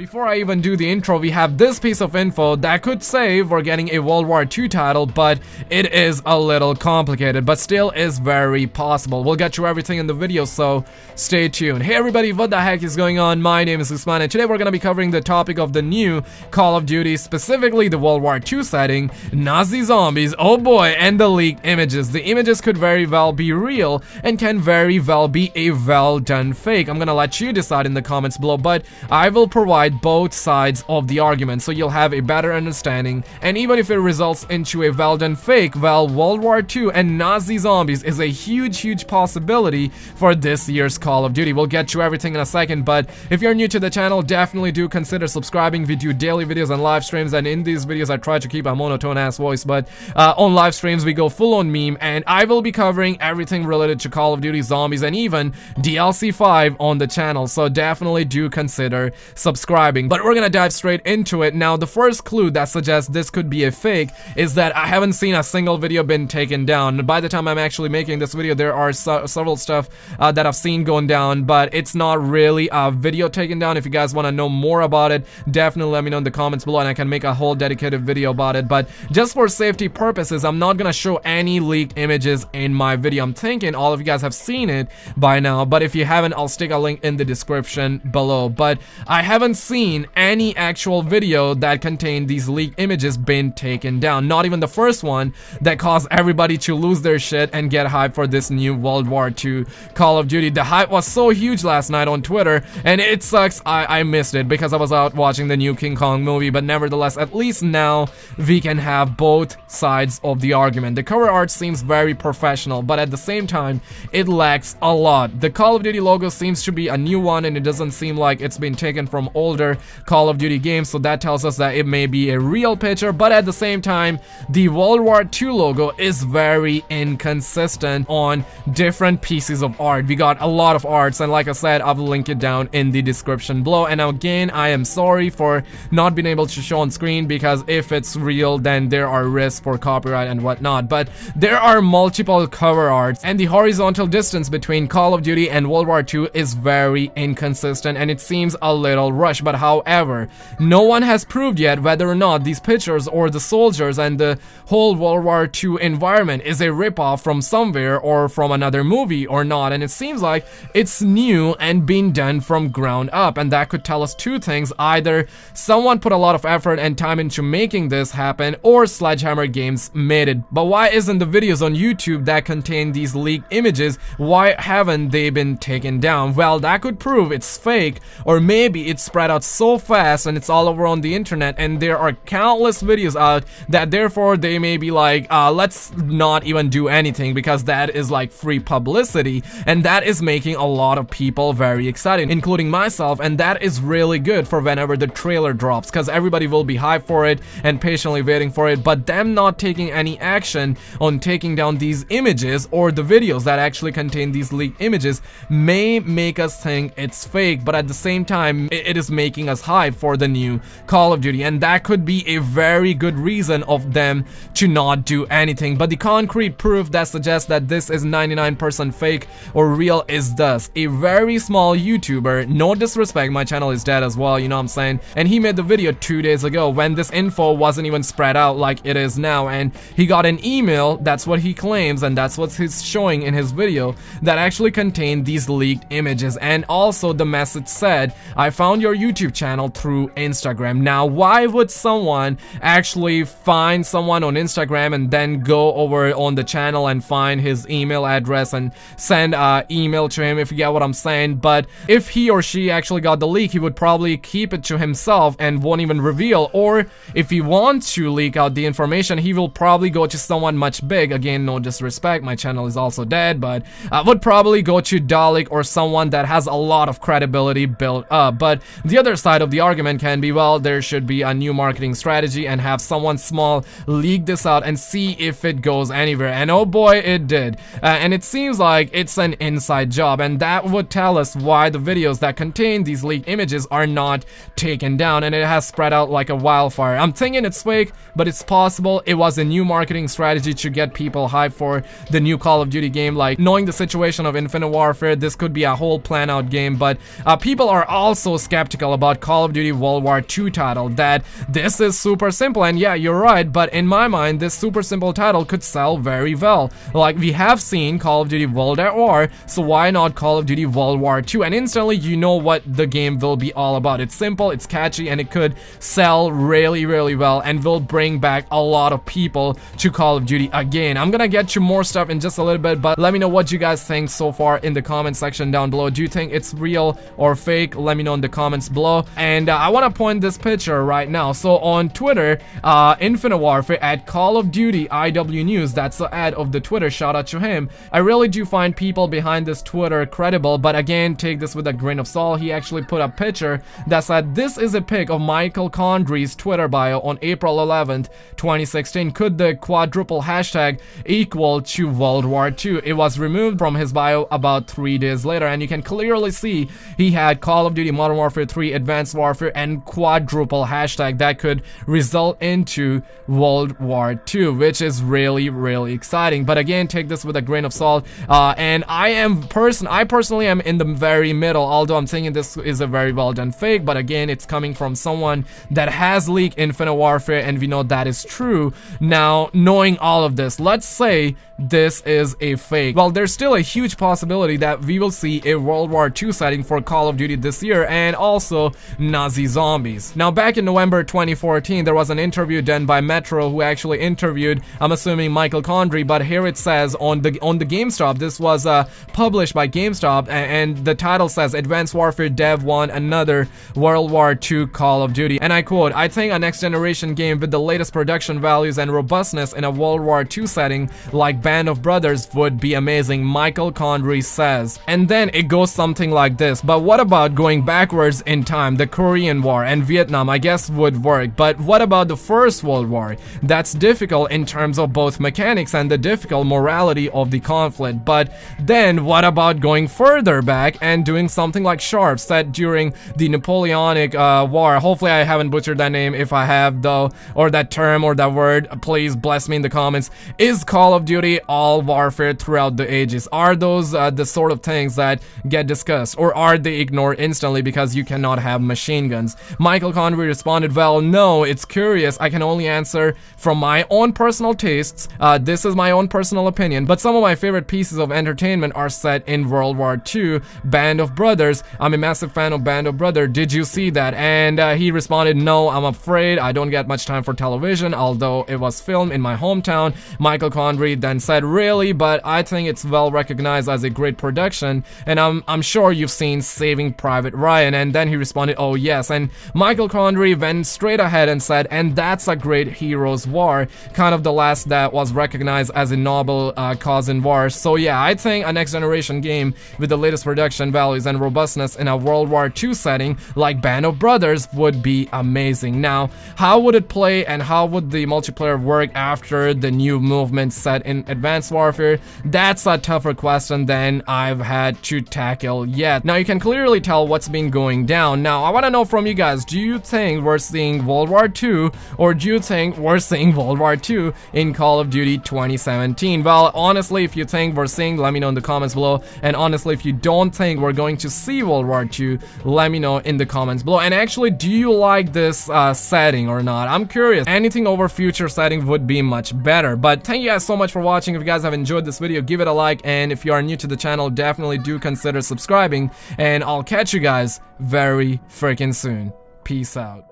Before I even do the intro, we have this piece of info that could say we're getting a World War II title, but it is a little complicated, but still is very possible. We'll get you everything in the video, so stay tuned. Hey everybody, what the heck is going on? My name is Usman, and today we're gonna be covering the topic of the new Call of Duty, specifically the World War II setting, Nazi zombies, oh boy, and the leaked images. The images could very well be real, and can very well be a well done fake. I'm gonna let you decide in the comments below, but I will provide both sides of the argument so you'll have a better understanding and even if it results into a well done fake, well World War II and Nazi zombies is a huge huge possibility for this year's Call of Duty. We'll get to everything in a second but if you're new to the channel definitely do consider subscribing. We do daily videos and live streams and in these videos I try to keep a monotone ass voice but uh, on live streams we go full on meme and I will be covering everything related to Call of Duty Zombies and even DLC 5 on the channel so definitely do consider subscribing describing, but we're gonna dive straight into it. Now, the first clue that suggests this could be a fake is that I haven't seen a single video been taken down. By the time I'm actually making this video, there are several stuff uh, that I've seen going down, but it's not really a video taken down. If you guys want to know more about it, definitely let me know in the comments below and I can make a whole dedicated video about it. But just for safety purposes, I'm not gonna show any leaked images in my video. I'm thinking all of you guys have seen it by now, but if you haven't, I'll stick a link in the description below. But I haven't seen any actual video that contained these leaked images been taken down. Not even the first one that caused everybody to lose their shit and get hyped for this new World War II Call of Duty. The hype was so huge last night on Twitter and it sucks I, I missed it because I was out watching the new King Kong movie but nevertheless at least now we can have both sides of the argument. The cover art seems very professional but at the same time it lacks a lot. The Call of Duty logo seems to be a new one and it doesn't seem like it's been taken from older older Call of Duty games, so that tells us that it may be a real picture, but at the same time, the World War II logo is very inconsistent on different pieces of art. We got a lot of arts, and like I said, I will link it down in the description below. And again, I am sorry for not being able to show on screen, because if it's real, then there are risks for copyright and whatnot. But there are multiple cover arts, and the horizontal distance between Call of Duty and World War II is very inconsistent, and it seems a little rushed but however, no one has proved yet whether or not these pictures or the soldiers and the whole World War II environment is a ripoff from somewhere or from another movie or not, and it seems like it's new and being done from ground up, and that could tell us two things. Either someone put a lot of effort and time into making this happen, or Sledgehammer Games made it. But why isn't the videos on YouTube that contain these leaked images, why haven't they been taken down? Well, that could prove it's fake, or maybe it's spread out so fast and it's all over on the internet and there are countless videos out that therefore they may be like, uh, let's not even do anything because that is like free publicity and that is making a lot of people very excited, including myself and that is really good for whenever the trailer drops because everybody will be hyped for it and patiently waiting for it, but them not taking any action on taking down these images or the videos that actually contain these leaked images may make us think it's fake, but at the same time, it is making us hype for the new Call of Duty and that could be a very good reason of them to not do anything. But the concrete proof that suggests that this is 99% fake or real is thus. A very small YouTuber no disrespect my channel is dead as well you know what I'm saying? And he made the video two days ago when this info wasn't even spread out like it is now and he got an email that's what he claims and that's what he's showing in his video that actually contained these leaked images. And also the message said I found your YouTube YouTube channel through Instagram. Now, why would someone actually find someone on Instagram and then go over on the channel and find his email address and send an email to him, if you get what I'm saying? But if he or she actually got the leak, he would probably keep it to himself and won't even reveal. Or if he wants to leak out the information, he will probably go to someone much big. Again, no disrespect, my channel is also dead, but I would probably go to Dalek or someone that has a lot of credibility built up. But the other side of the argument can be, well, there should be a new marketing strategy and have someone small leak this out and see if it goes anywhere. And oh boy, it did. Uh, and it seems like it's an inside job and that would tell us why the videos that contain these leaked images are not taken down and it has spread out like a wildfire. I'm thinking it's fake, but it's possible it was a new marketing strategy to get people hyped for the new Call of Duty game. Like, knowing the situation of Infinite Warfare, this could be a whole plan out game, but uh, people are also skeptical detail about Call of Duty World War II title that this is super simple and yeah, you're right, but in my mind, this super simple title could sell very well. Like we have seen Call of Duty World at War, so why not Call of Duty World War II? And instantly you know what the game will be all about. It's simple, it's catchy, and it could sell really, really well and will bring back a lot of people to Call of Duty again. I'm gonna get you more stuff in just a little bit, but let me know what you guys think so far in the comment section down below. Do you think it's real or fake? Let me know in the comments below. And uh, I want to point this picture right now. So on Twitter, uh, Infinite Warfare at Call of Duty IW News, that's the ad of the Twitter, shout out to him. I really do find people behind this Twitter credible, but again, take this with a grain of salt. He actually put a picture that said, this is a pic of Michael Condrey's Twitter bio on April 11th, 2016. Could the quadruple hashtag equal to World War II? It was removed from his bio about three days later, and you can clearly see he had Call of Duty Modern Warfare 3 Advanced Warfare and quadruple hashtag that could result into World War II, which is really, really exciting. But again, take this with a grain of salt. Uh, and I am person, I personally am in the very middle, although I'm thinking this is a very well done fake. But again, it's coming from someone that has leaked Infinite Warfare, and we know that is true. Now, knowing all of this, let's say this is a fake. Well, there's still a huge possibility that we will see a World War II setting for Call of Duty this year and also Nazi zombies. Now, back in November 2014, there was an interview done by Metro who actually interviewed, I'm assuming Michael Condrey, but here it says on the on the GameSpot, this was uh, published by GameSpot, and, and the title says Advanced Warfare Dev 1 Another World War II Call of Duty. And I quote, I think a next generation game with the latest production values and robustness in a World War II setting like Band of Brothers would be amazing, Michael Condrey says. And then it goes something like this, but what about going backwards in time? The Korean War and Vietnam I guess would work, but what about the First World War? That's difficult in terms of both mechanics and the difficult morality of the conflict, but then what about going further back and doing something like Sharpe set during the Napoleonic uh, War? Hopefully I haven't butchered that name, if I have though, or that term or that word, please bless me in the comments. Is Call of Duty all warfare throughout the ages? Are those uh, the sort of things that get discussed or are they ignored instantly because you cannot have machine guns? Michael Condrey responded, well, no, it's curious. I can only answer from my own personal tastes. Uh, this is my own personal opinion, but some of my favorite pieces of entertainment are set in World War II. Band of Brothers. I'm a massive fan of Band of Brothers. Did you see that? And uh, he responded, no, I'm afraid I don't get much time for television, although it was filmed in my hometown. Michael Condrey then said, really, but I think it's well recognized as a great production, and I'm, I'm sure you've seen Saving Private Ryan, and then he responded, oh yes, and Michael Condrey went straight ahead and said, and that's a great hero's war, kind of the last that was recognized as a noble uh, cause in war, so yeah, I think a next generation game with the latest production values and robustness in a World War II setting like Band of Brothers would be amazing. Now, how would it play and how would the multiplayer work after the new movement set in Advanced Warfare? That's a tougher question than I've had to tackle yet. Now, you can clearly tell what's been going down. Now, I want to know from you guys, do you think we're seeing World War II or do you think we're seeing World War II in Call of Duty 2017? Well, honestly, if you think we're seeing, let me know in the comments below. And honestly, if you don't think we're going to see World War II, let me know in the comments below. And actually, do you like this uh, setting or not? I'm curious. Anything over future setting would be much better. But thank you guys so much for watching. If you guys have enjoyed this video, give it a like. And if you are new to the channel, definitely do consider subscribing. And I'll catch you guys very freaking soon. Peace out.